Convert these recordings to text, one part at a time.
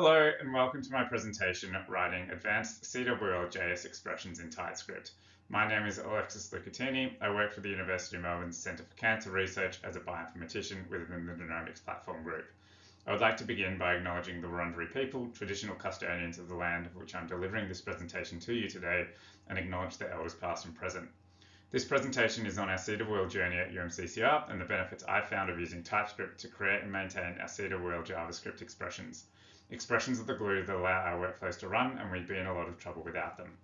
Hello and welcome to my presentation writing advanced CWL JS expressions in TypeScript. My name is Alexis Lucattini. I work for the University of Melbourne's Centre for Cancer Research as a bioinformatician within the Genomics Platform Group. I would like to begin by acknowledging the Wurundjeri people, traditional custodians of the land of which I'm delivering this presentation to you today, and acknowledge the elders past and present. This presentation is on our CWL journey at UMCCR and the benefits I found of using TypeScript to create and maintain our CWL JavaScript expressions. Expressions are the glue that allow our workflows to run and we'd be in a lot of trouble without them.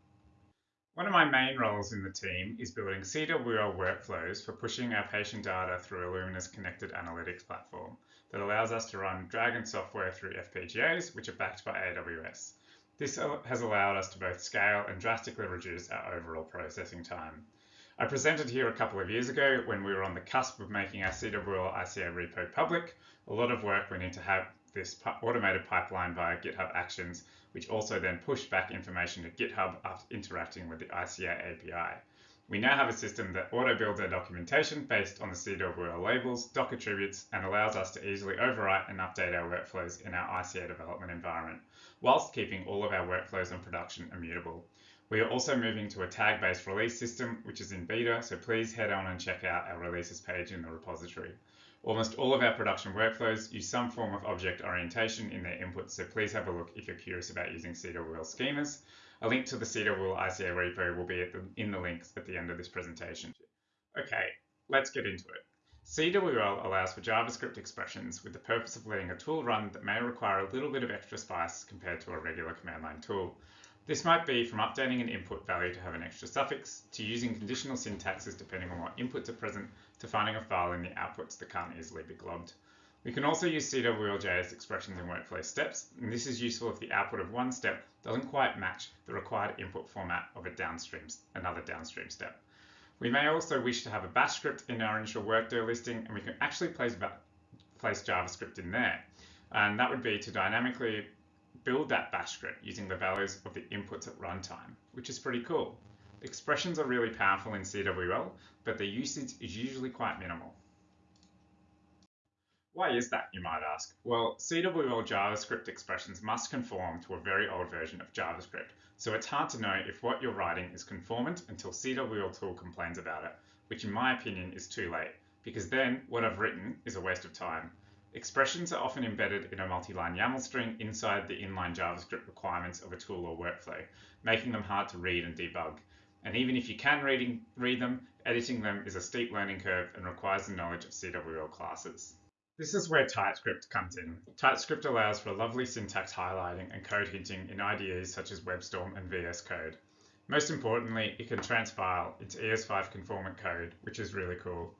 One of my main roles in the team is building CWL workflows for pushing our patient data through Illumina's connected analytics platform that allows us to run DRAGEN software through FPGAs, which are backed by AWS. This has allowed us to both scale and drastically reduce our overall processing time. I presented here a couple of years ago when we were on the cusp of making our CWL ICA repo public. A lot of work went into have this automated pipeline via GitHub Actions, which also then pushed back information to GitHub after interacting with the ICA API. We now have a system that auto-builds our documentation based on the CWL labels, doc attributes, and allows us to easily overwrite and update our workflows in our ICA development environment, whilst keeping all of our workflows on production immutable. We are also moving to a tag-based release system, which is in beta, so please head on and check out our releases page in the repository. Almost all of our production workflows use some form of object orientation in their inputs, so please have a look if you're curious about using CWL schemas. A link to the CWL ICA repo will be the, in the links at the end of this presentation. Okay, let's get into it. CWL allows for JavaScript expressions with the purpose of letting a tool run that may require a little bit of extra spice compared to a regular command line tool. This might be from updating an input value to have an extra suffix, to using conditional syntaxes depending on what inputs are present, to finding a file in the outputs that can't easily be globbed. We can also use CWL.js expressions in workflow steps, and this is useful if the output of one step doesn't quite match the required input format of a downstream, another downstream step. We may also wish to have a bash script in our initial workdir listing, and we can actually place, place JavaScript in there. And that would be to dynamically build that bash script using the values of the inputs at runtime, which is pretty cool. Expressions are really powerful in CWL, but their usage is usually quite minimal. Why is that, you might ask? Well, CWL JavaScript expressions must conform to a very old version of JavaScript, so it's hard to know if what you're writing is conformant until CWL tool complains about it, which in my opinion is too late, because then what I've written is a waste of time. Expressions are often embedded in a multi-line YAML string inside the inline JavaScript requirements of a tool or workflow, making them hard to read and debug. And even if you can reading, read them, editing them is a steep learning curve and requires the knowledge of CWL classes. This is where TypeScript comes in. TypeScript allows for lovely syntax highlighting and code hinting in IDEs such as WebStorm and VS Code. Most importantly, it can transpile into ES5 conformant code, which is really cool.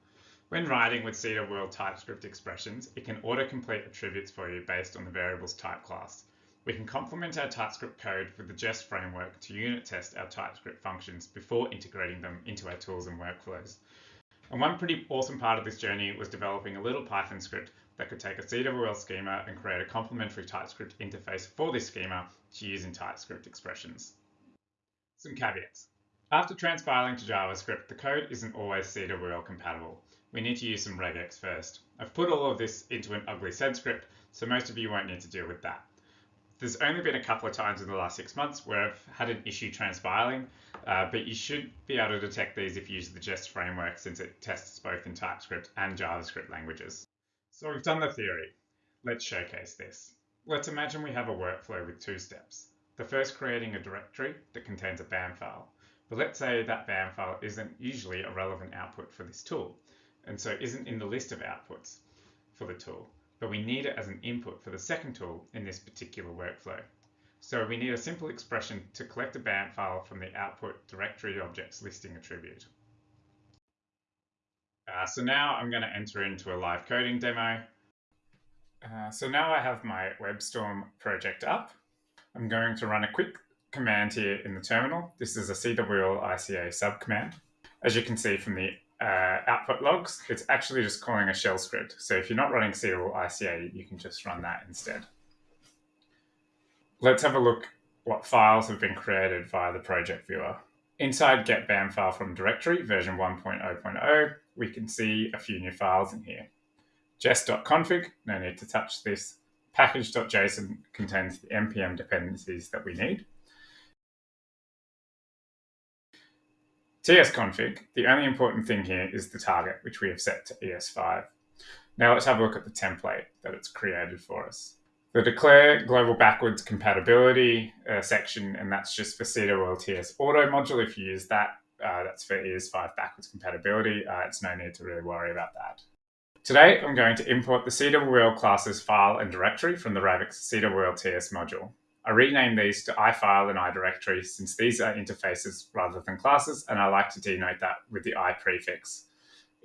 When writing with CWL TypeScript expressions, it can autocomplete attributes for you based on the variable's type class. We can complement our TypeScript code with the Jest framework to unit test our TypeScript functions before integrating them into our tools and workflows. And one pretty awesome part of this journey was developing a little Python script that could take a CWL schema and create a complementary TypeScript interface for this schema to use in TypeScript expressions. Some caveats. After transpiling to JavaScript, the code isn't always CWL compatible we need to use some regex first. I've put all of this into an ugly sed script, so most of you won't need to deal with that. There's only been a couple of times in the last six months where I've had an issue transpiling, uh, but you should be able to detect these if you use the Jest framework since it tests both in TypeScript and JavaScript languages. So we've done the theory. Let's showcase this. Let's imagine we have a workflow with two steps. The first creating a directory that contains a BAM file. But let's say that BAM file isn't usually a relevant output for this tool and so isn't in the list of outputs for the tool, but we need it as an input for the second tool in this particular workflow. So we need a simple expression to collect a BAM file from the output directory objects listing attribute. Uh, so now I'm going to enter into a live coding demo. Uh, so now I have my WebStorm project up. I'm going to run a quick command here in the terminal. This is a CWL ICA subcommand. As you can see from the uh, output logs, it's actually just calling a shell script. So if you're not running CWL ICA, you can just run that instead. Let's have a look what files have been created via the project viewer. Inside get BAM file from directory version 1.0.0, we can see a few new files in here. jest.config, no need to touch this. Package.json contains the npm dependencies that we need. Tsconfig, the only important thing here is the target, which we have set to ES5. Now let's have a look at the template that it's created for us. The declare global backwards compatibility uh, section, and that's just for CWL TS auto module. If you use that, uh, that's for ES5 backwards compatibility. Uh, it's no need to really worry about that. Today, I'm going to import the CWL classes file and directory from the Rabix CWL TS module. I rename these to iFile and iDirectory since these are interfaces rather than classes, and I like to denote that with the i prefix.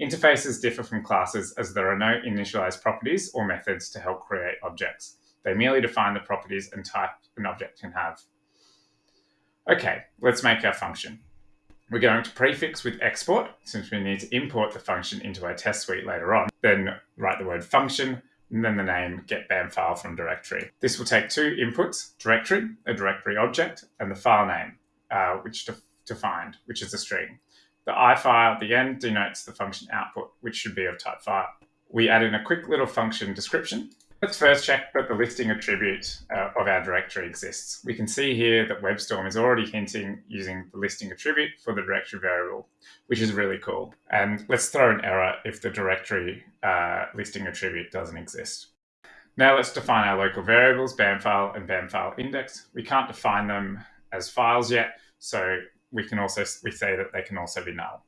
Interfaces differ from classes as there are no initialized properties or methods to help create objects. They merely define the properties and type an object can have. Okay, let's make our function. We're going to prefix with export, since we need to import the function into our test suite later on. Then write the word function, and then the name get BAM file from directory. This will take two inputs, directory, a directory object, and the file name, uh, which to, find, which is a string. The I file at the end denotes the function output, which should be of type file. We add in a quick little function description Let's first check that the listing attribute uh, of our directory exists. We can see here that WebStorm is already hinting using the listing attribute for the directory variable, which is really cool. And let's throw an error if the directory uh, listing attribute doesn't exist. Now let's define our local variables, BAM file and BAM file index. We can't define them as files yet, so we can also we say that they can also be null.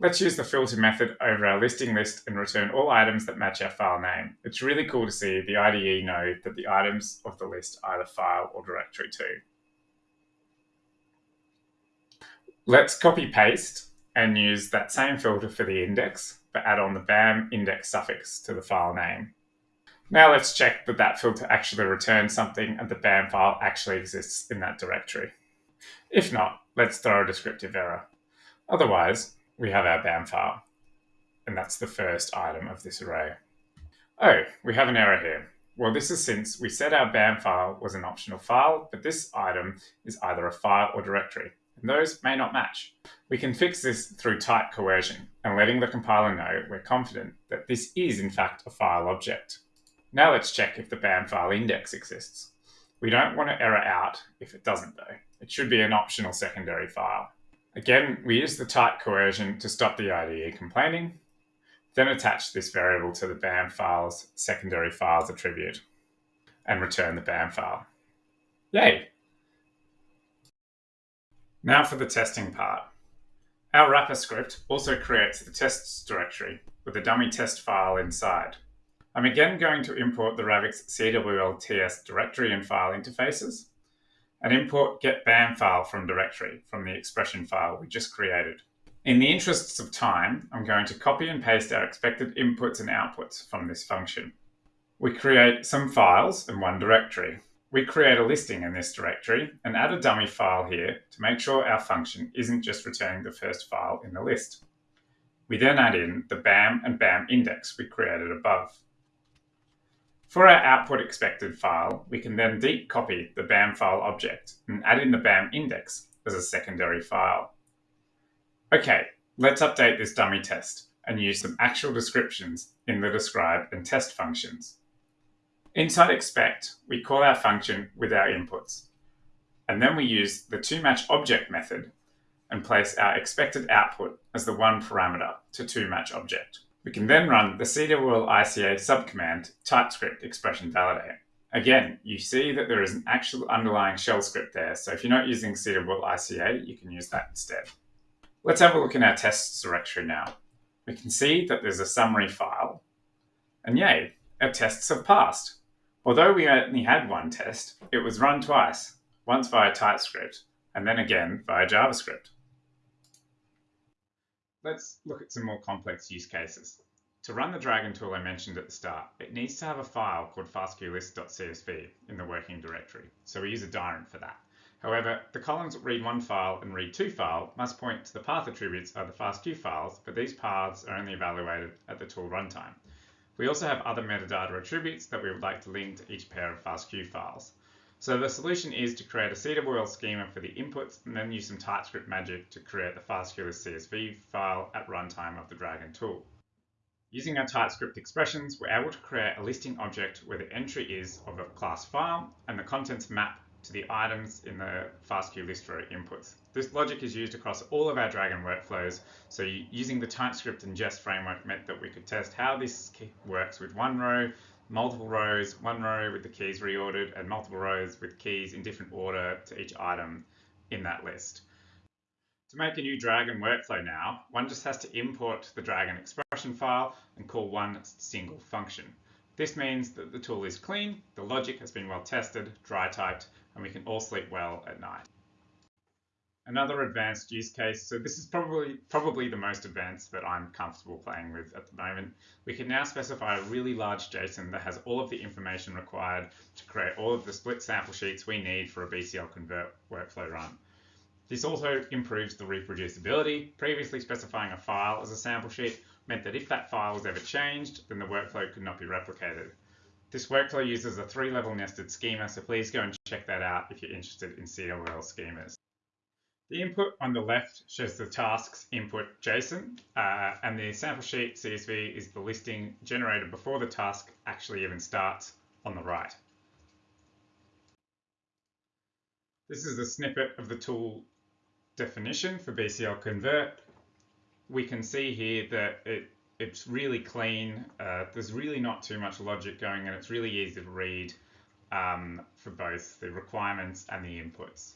Let's use the filter method over our listing list and return all items that match our file name. It's really cool to see the IDE know that the items of the list are either file or directory too. Let's copy paste and use that same filter for the index, but add on the BAM index suffix to the file name. Now let's check that that filter actually returns something and the BAM file actually exists in that directory. If not, let's throw a descriptive error. Otherwise, we have our BAM file, and that's the first item of this array. Oh, we have an error here. Well, this is since we said our BAM file was an optional file, but this item is either a file or directory, and those may not match. We can fix this through type coercion and letting the compiler know we're confident that this is in fact a file object. Now let's check if the BAM file index exists. We don't want to error out if it doesn't though. It should be an optional secondary file. Again, we use the type coercion to stop the IDE complaining, then attach this variable to the BAM file's secondary files attribute and return the BAM file. Yay! Now for the testing part. Our wrapper script also creates the tests directory with a dummy test file inside. I'm again going to import the Rabix CWL TS directory and file interfaces and import get BAM file from directory from the expression file we just created. In the interests of time, I'm going to copy and paste our expected inputs and outputs from this function. We create some files in one directory. We create a listing in this directory and add a dummy file here to make sure our function isn't just returning the first file in the list. We then add in the BAM and BAM index we created above. For our output expected file, we can then deep copy the BAM file object and add in the BAM index as a secondary file. Okay, let's update this dummy test and use some actual descriptions in the describe and test functions. Inside expect, we call our function with our inputs, and then we use the toMatch object method and place our expected output as the one parameter to toMatch object. We can then run the CWL ICA subcommand TypeScript expression validate. Again, you see that there is an actual underlying shell script there, so if you're not using CWL ICA, you can use that instead. Let's have a look in our tests directory now. We can see that there's a summary file, and yay, our tests have passed. Although we only had one test, it was run twice, once via TypeScript, and then again via JavaScript let's look at some more complex use cases. To run the DRAGEN tool I mentioned at the start, it needs to have a file called fastqlist.csv in the working directory, so we use a dirent for that. However, the columns read1 file and read2 file must point to the path attributes of the fastq files, but these paths are only evaluated at the tool runtime. We also have other metadata attributes that we would like to link to each pair of fastq files. So the solution is to create a CWL schema for the inputs and then use some TypeScript magic to create the fastqlist CSV file at runtime of the DRAGEN tool. Using our TypeScript expressions, we're able to create a listing object where the entry is of a class file and the contents map to the items in the FastQ list row inputs. This logic is used across all of our DRAGEN workflows, so using the TypeScript and Jest framework meant that we could test how this works with one row, multiple rows, one row with the keys reordered, and multiple rows with keys in different order to each item in that list. To make a new DRAGEN workflow now, one just has to import the DRAGEN expression file and call one single function. This means that the tool is clean, the logic has been well tested, dry typed, and we can all sleep well at night. Another advanced use case, so this is probably, probably the most advanced that I'm comfortable playing with at the moment. We can now specify a really large JSON that has all of the information required to create all of the split sample sheets we need for a BCL convert workflow run. This also improves the reproducibility. Previously specifying a file as a sample sheet meant that if that file was ever changed, then the workflow could not be replicated. This workflow uses a three-level nested schema, so please go and check that out if you're interested in CWL schemas. The input on the left shows the task's input JSON, uh, and the sample sheet CSV is the listing generated before the task actually even starts on the right. This is a snippet of the tool definition for BCL convert. We can see here that it it's really clean. Uh, there's really not too much logic going and it's really easy to read um, for both the requirements and the inputs.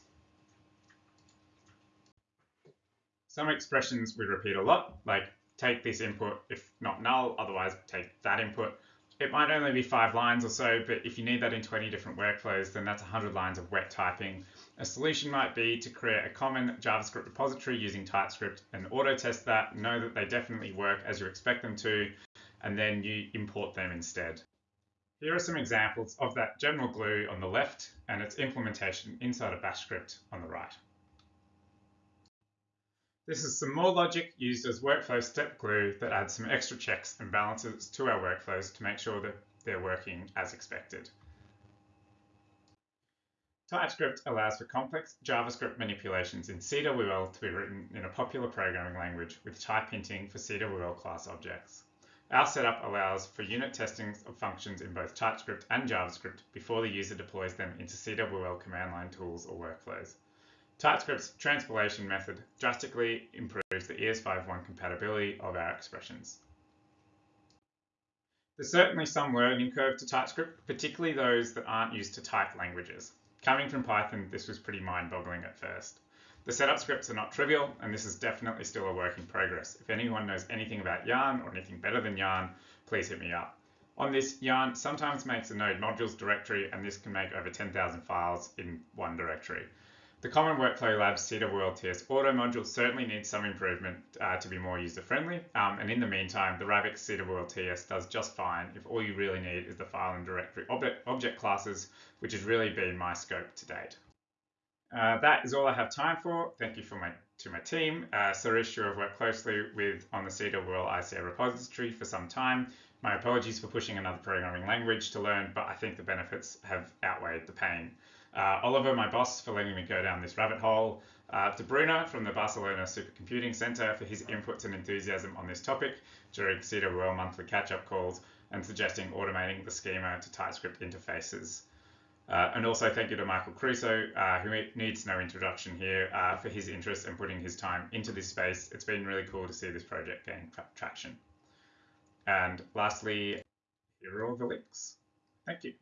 Some expressions we repeat a lot, like take this input if not null, otherwise take that input. It might only be five lines or so, but if you need that in 20 different workflows, then that's 100 lines of wet typing. A solution might be to create a common JavaScript repository using TypeScript and auto test that, know that they definitely work as you expect them to, and then you import them instead. Here are some examples of that general glue on the left and its implementation inside a bash script on the right. This is some more logic used as workflow step glue that adds some extra checks and balances to our workflows to make sure that they're working as expected. TypeScript allows for complex JavaScript manipulations in CWL to be written in a popular programming language with type hinting for CWL class objects. Our setup allows for unit testing of functions in both TypeScript and JavaScript before the user deploys them into CWL command line tools or workflows. TypeScript's transpilation method drastically improves the ES5.1 compatibility of our expressions. There's certainly some learning curve to TypeScript, particularly those that aren't used to type languages. Coming from Python, this was pretty mind-boggling at first. The setup scripts are not trivial, and this is definitely still a work in progress. If anyone knows anything about Yarn or anything better than Yarn, please hit me up. On this, Yarn sometimes makes a node modules directory, and this can make over 10,000 files in one directory. The Common Workflow Labs TS auto module certainly needs some improvement uh, to be more user-friendly, um, and in the meantime, the Rabix TS does just fine if all you really need is the file and directory object, object classes, which has really been my scope to date. Uh, that is all I have time for. Thank you for my, to my team. Uh, who I've worked closely with on the CWL ICA repository for some time. My apologies for pushing another programming language to learn, but I think the benefits have outweighed the pain. Uh, Oliver, my boss, for letting me go down this rabbit hole. Uh, to Bruno from the Barcelona Supercomputing Center for his inputs and enthusiasm on this topic during CWL monthly catch-up calls and suggesting automating the schema to TypeScript interfaces. Uh, and also thank you to Michael Crusoe, uh, who needs no introduction here, uh, for his interest and putting his time into this space. It's been really cool to see this project gain traction. And lastly, here are all the links. Thank you.